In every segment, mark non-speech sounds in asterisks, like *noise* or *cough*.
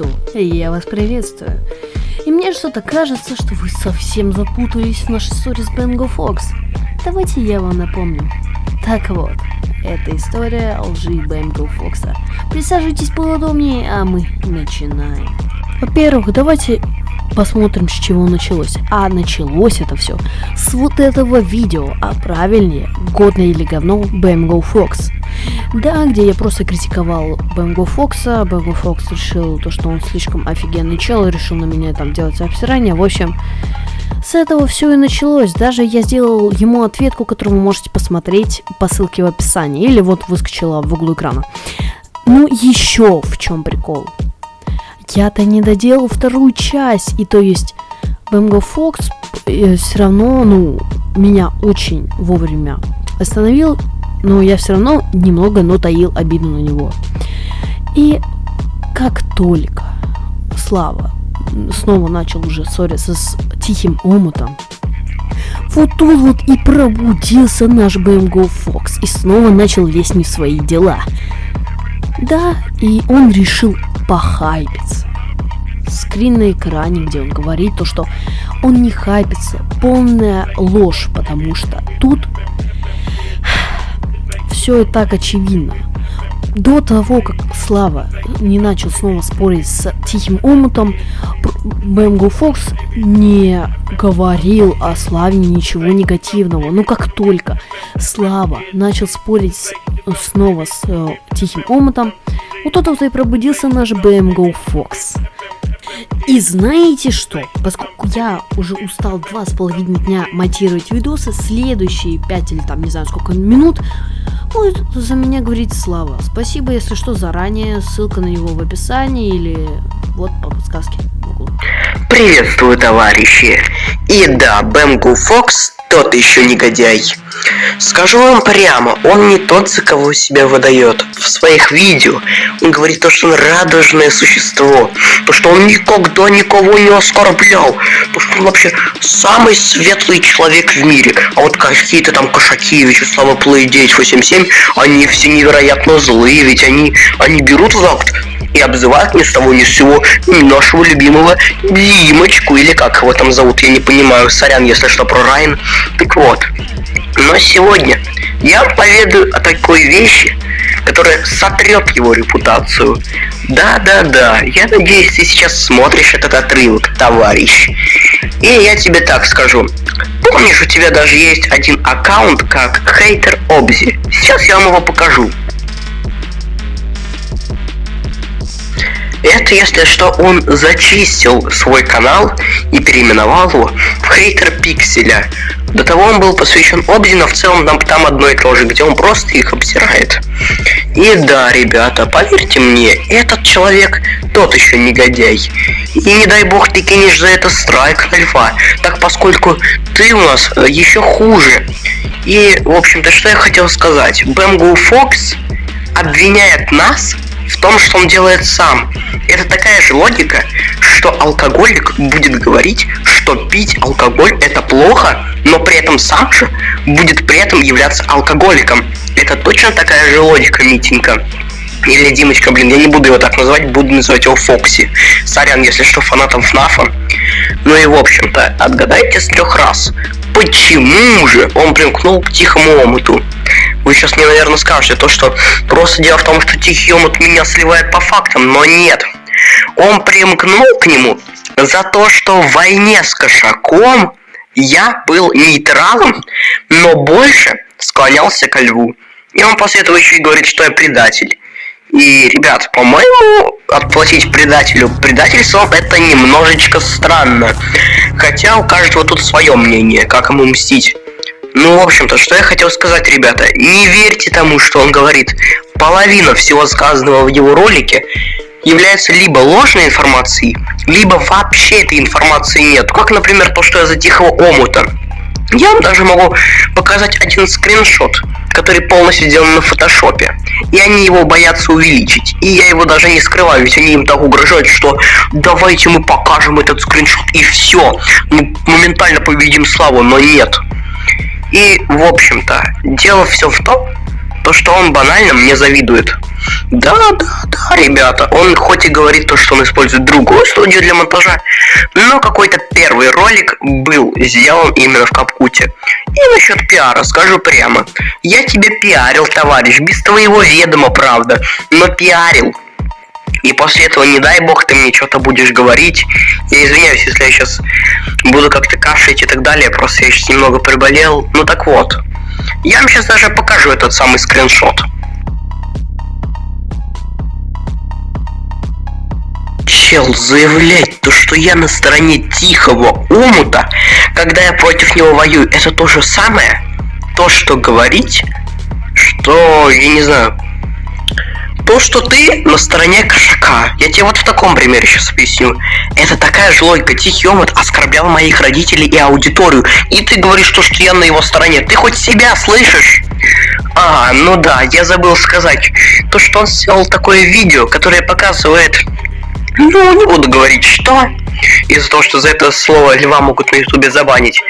что? Я вас приветствую. И мне что-то кажется, что вы совсем запутались в нашей ссоре с Бенго Фокс. Давайте я вам напомню. Так вот, это история лжи Бенго Фокса. Присаживайтесь поудобнее, а мы начинаем. Во-первых, давайте посмотрим, с чего началось. А началось это все с вот этого видео, а правильнее, годное или говно Бэмго Фокс. Да, где я просто критиковал Бэмго Фокса, Бэмго Фокс решил то, что он слишком офигенный чел, решил на меня там делать обсирание, в общем... С этого все и началось. Даже я сделал ему ответку, которую вы можете посмотреть по ссылке в описании. Или вот выскочила в углу экрана. Ну, еще в чем прикол. Я-то не доделал вторую часть. И то есть Бэмго Фокс э, все равно, ну, меня очень вовремя остановил но я все равно немного, но таил обиду на него. И как только Слава снова начал уже ссориться с Тихим Омутом, вот тут вот и пробудился наш BMGO Fox и снова начал лезть не в свои дела. Да, и он решил похайпиться. Скрин на экране, где он говорит то, что он не хайпится, полная ложь, потому что тут все и так очевидно. До того, как Слава не начал снова спорить с Тихим Омутом, Бэмго Фокс не говорил о Славе ничего негативного. Но как только Слава начал спорить снова с э, Тихим Омутом, вот вот и пробудился наш Бэмго Фокс. И знаете что? Поскольку я уже устал два с половиной дня монтировать видосы, следующие пять или там не знаю сколько минут будет за меня говорить Слава. Спасибо, если что, заранее. Ссылка на него в описании или вот по подсказке. Приветствую, товарищи. И да, Бэмгу Фокс тот еще негодяй. Скажу вам прямо, он не тот, за кого себя выдает. В своих видео он говорит то, что он радужное существо, то, что он никогда никого не оскорблял, то, что он вообще самый светлый человек в мире. А вот какие-то там кошаки, Вячеслава Плей 987, они все невероятно злые, ведь они, они берут в и обзывают ни с того ни с сего нашего любимого Димочку, или как его там зовут, я не понимаю, сорян, если что, про Райан. Так вот, но сегодня я поведаю о такой вещи, которая сотрет его репутацию. Да-да-да, я надеюсь, ты сейчас смотришь этот отрывок, товарищ. И я тебе так скажу. Помнишь, у тебя даже есть один аккаунт как Хейтер Обзи? Сейчас я вам его покажу. Это если что, он зачистил свой канал и переименовал его в Хейтер Пикселя. До того он был посвящен Обзи, но в целом там, там одно и то же, где он просто их обсирает. И да, ребята, поверьте мне, этот человек тот еще негодяй. И не дай бог ты кинешь за это страйк на льва, так поскольку ты у нас э, еще хуже. И, в общем-то, что я хотел сказать. Бэмгу Фокс обвиняет нас в том, что он делает сам. Это такая же логика, что алкоголик будет говорить, что пить алкоголь это плохо, но при этом сам же будет при этом являться алкоголиком. Это точно такая же логика, Митенька. Или Димочка, блин, я не буду его так называть, буду называть его Фокси. Сорян, если что, фанатом ФНАФа. Ну и в общем-то, отгадайте с трех раз, почему же он примкнул к тихому омуту? Вы сейчас мне, наверное, скажете то, что просто дело в том, что Тихий Омут меня сливает по фактам, но нет. Он примкнул к нему за то, что в войне с кошаком я был нейтралом, но больше склонялся ко льву. И он после этого еще и говорит, что я предатель. И, ребят, по-моему, отплатить предателю предательством это немножечко странно. Хотя у каждого тут свое мнение, как ему мстить. Ну, в общем-то, что я хотел сказать, ребята, не верьте тому, что он говорит. Половина всего сказанного в его ролике является либо ложной информацией, либо вообще этой информации нет. Как, например, то, что я за тихого омута. Я вам даже могу показать один скриншот, который полностью сделан на фотошопе. И они его боятся увеличить. И я его даже не скрываю, ведь они им так угрожают, что давайте мы покажем этот скриншот и все. Мы моментально победим славу, но нет. И, в общем-то, дело все в том, то, что он банально мне завидует. Да, да, да, ребята, он хоть и говорит то, что он использует другую студию для монтажа, но какой-то первый ролик был сделан именно в Капкуте. И насчет пиара скажу прямо. Я тебя пиарил, товарищ, без твоего ведома, правда, но пиарил. И после этого, не дай бог, ты мне что-то будешь говорить. Я извиняюсь, если я сейчас буду как-то кашлять и так далее, просто я сейчас немного приболел. Ну так вот. Я вам сейчас даже покажу этот самый скриншот. Чел заявлять то, что я на стороне тихого умута, когда я против него воюю, это то же самое? То, что говорить, что, я не знаю, то, что ты на стороне кошака. Я тебе вот в таком примере сейчас объясню. Это такая же логика. Тихий омут оскорблял моих родителей и аудиторию. И ты говоришь то, что я на его стороне. Ты хоть себя слышишь? А, ну да, я забыл сказать. То, что он сделал такое видео, которое показывает... Ну, не буду говорить, что из-за того, что за это слово льва могут на ютубе забанить.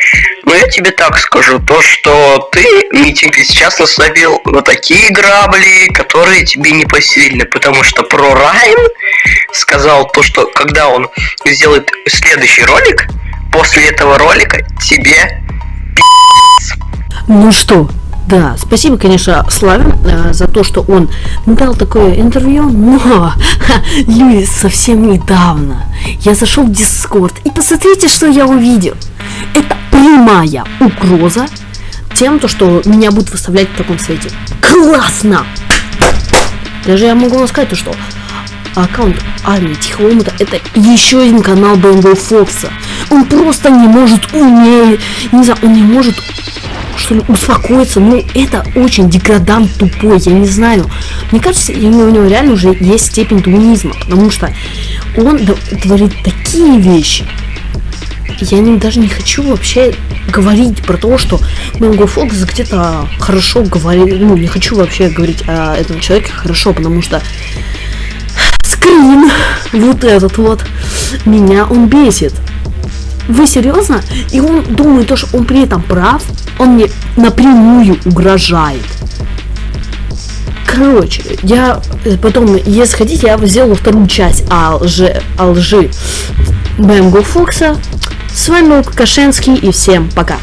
Но я тебе так скажу, то что ты митинг сейчас наставил на такие грабли, которые тебе не посильны, потому что про Райан сказал то, что когда он сделает следующий ролик, после этого ролика тебе Ну что, да, спасибо, конечно, Славе э, за то, что он дал такое интервью, но *laughs* ха, люди совсем недавно я зашел в Дискорд и посмотрите, что я увидел. Это прямая угроза тем, то, что меня будут выставлять в таком свете. Классно! Даже я могу вам сказать то, что аккаунт Армии Тихого это еще один канал Бэмбо Фокса. Он просто не может уметь, не знаю, он не может что ли, успокоиться. Ну, это очень деградант тупой, я не знаю. Мне кажется, у него реально уже есть степень туманизма, потому что он творит такие вещи. Я не, даже не хочу вообще говорить про то, что Мэнго Фокс где-то хорошо говорит. Ну, не хочу вообще говорить о этом человеке хорошо, потому что скрин, вот этот вот, меня он бесит. Вы серьезно? И он думает, то, что он при этом прав, он мне напрямую угрожает. Короче, я э, потом, если хотите, я сделаю вторую часть о лжи, о лжи Бэмго Фокса. С вами был Кашенский и всем пока.